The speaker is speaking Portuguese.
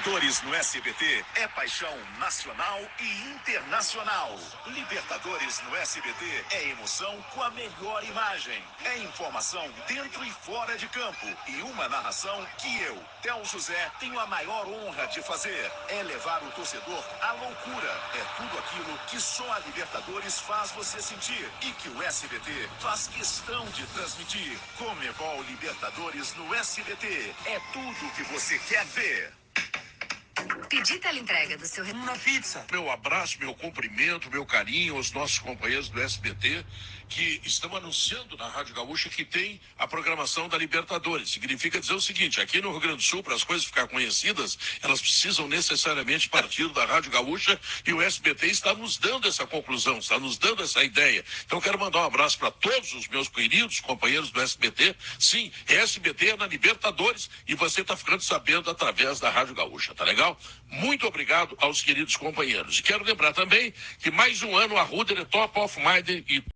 Libertadores no SBT é paixão nacional e internacional. Libertadores no SBT é emoção com a melhor imagem. É informação dentro e fora de campo. E uma narração que eu, Théo José, tenho a maior honra de fazer. É levar o torcedor à loucura. É tudo aquilo que só a Libertadores faz você sentir. E que o SBT faz questão de transmitir. Comebol Libertadores no SBT. É tudo que você quer ver. Pedir teleentrega do seu... Na pizza. Meu abraço, meu cumprimento, meu carinho aos nossos companheiros do SBT que estão anunciando na Rádio Gaúcha que tem a programação da Libertadores. Significa dizer o seguinte, aqui no Rio Grande do Sul, para as coisas ficar conhecidas, elas precisam necessariamente partir da Rádio Gaúcha e o SBT está nos dando essa conclusão, está nos dando essa ideia. Então quero mandar um abraço para todos os meus queridos companheiros do SBT. Sim, SBT é na Libertadores e você está ficando sabendo através da Rádio Gaúcha, tá legal? Muito obrigado aos queridos companheiros. E quero lembrar também que mais um ano a Ruder é top of mind e